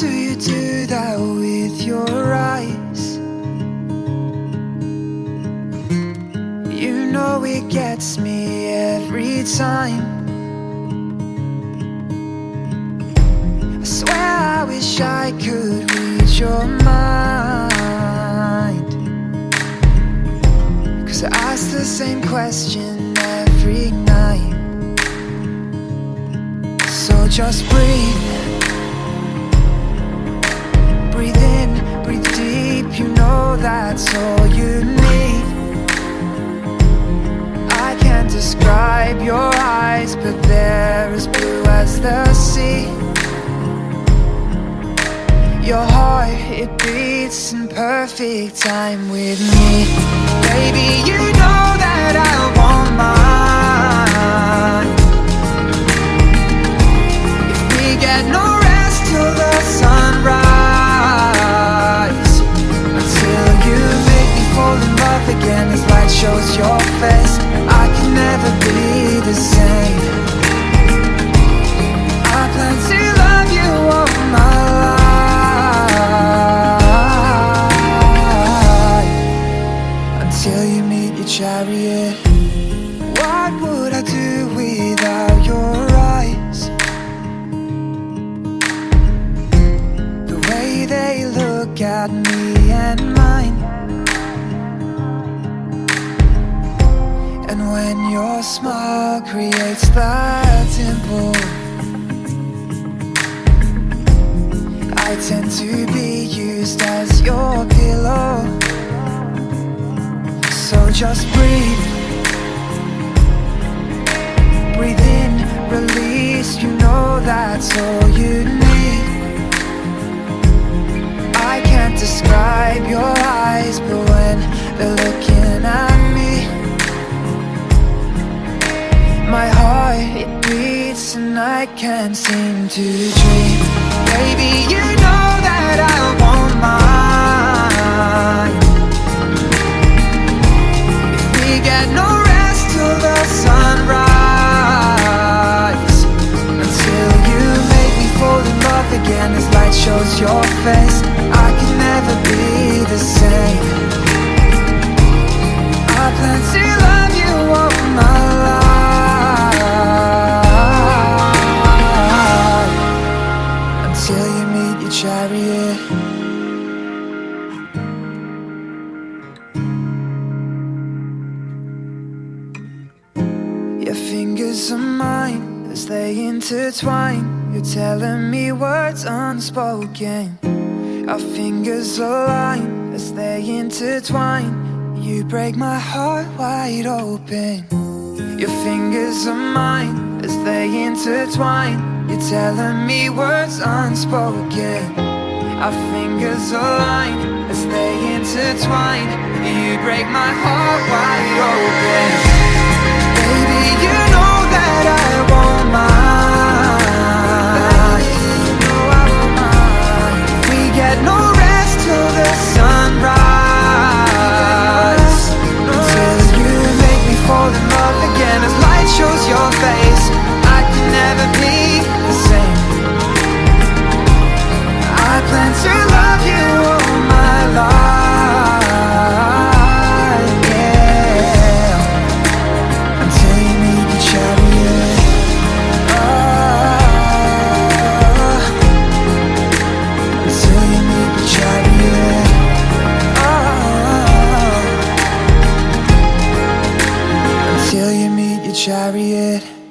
do you do that with your eyes? You know it gets me every time. I swear I wish I could read your mind. Cause I ask the same question every night. So just breathe that's all you need. I can't describe your eyes, but they're as blue as the sea. Your heart, it beats in perfect time with me. Baby, you know that I want mine again As light shows your face. I can never be the same. I plan to love you all my life. Until you meet your chariot. What would I do without your eyes? The way they look at me and mine And when your smile creates that dimple I tend to be used as your pillow. So just breathe. Breathe in, release, you know that's all you need. I can't describe your eyes, but when they're looking and I can't seem to dream. Baby, you know that I want mine. If we get no rest till the sunrise Until you make me fall in love again As light shows your face. I can never be the same Until you meet your chariot Your fingers are mine as they intertwine. You're telling me words unspoken. Our fingers align as they intertwine. You break my heart wide open. Your fingers are mine as they intertwine. You're telling me words unspoken. Our fingers align as they intertwine. You break my heart wide open. Chariot